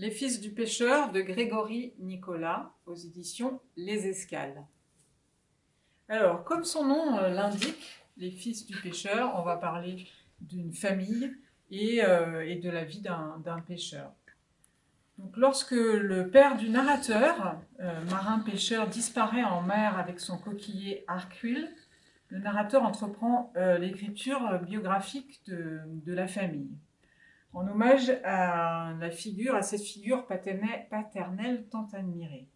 Les fils du pêcheur de Grégory Nicolas aux éditions Les Escales. Alors, comme son nom euh, l'indique, les fils du pêcheur, on va parler d'une famille et, euh, de la vie d'un pêcheur. Lorsque le père du narrateur, euh, marin-pêcheur, disparaît en mer avec son coquillier Arcuil, le narrateur entreprend l'écriture biographique de la famille en hommage à cette figure paternelle, tant admirée.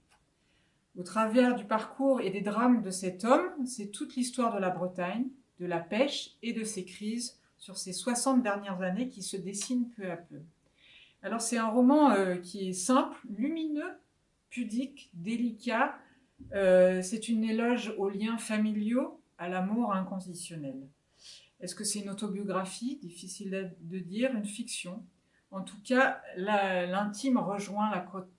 Au travers du parcours et des drames de cet homme, c'est toute l'histoire de la Bretagne, de la pêche et de ses crises sur ces 60 dernières années qui se dessinent peu à peu. Alors c'est un roman euh, qui est simple, lumineux, pudique, délicat. Euh, c'est une éloge aux liens familiaux, à l'amour inconditionnel. Est-ce que c'est une autobiographie? Difficile de dire, une fiction? En tout cas, l'intime rejoint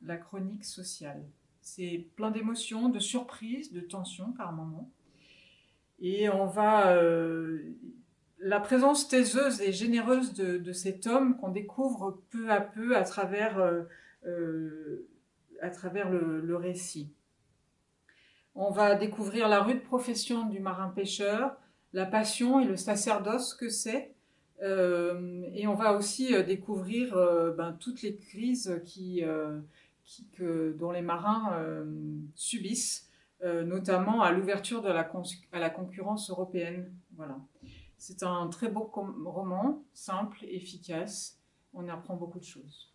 la, chronique sociale. C'est plein d'émotions, de surprises, de tensions par moments. Et on va... Euh, la présence taiseuse et généreuse de, cet homme qu'on découvre peu à peu à travers, euh, euh, le, récit. On va découvrir la rude profession du marin-pêcheur, la passion et le sacerdoce que c'est. Euh, et on va aussi euh, découvrir euh, ben, toutes les crises que, dont les marins subissent, notamment à l'ouverture à la concurrence européenne. Voilà. C'est un très beau roman, simple, efficace. On apprend beaucoup de choses.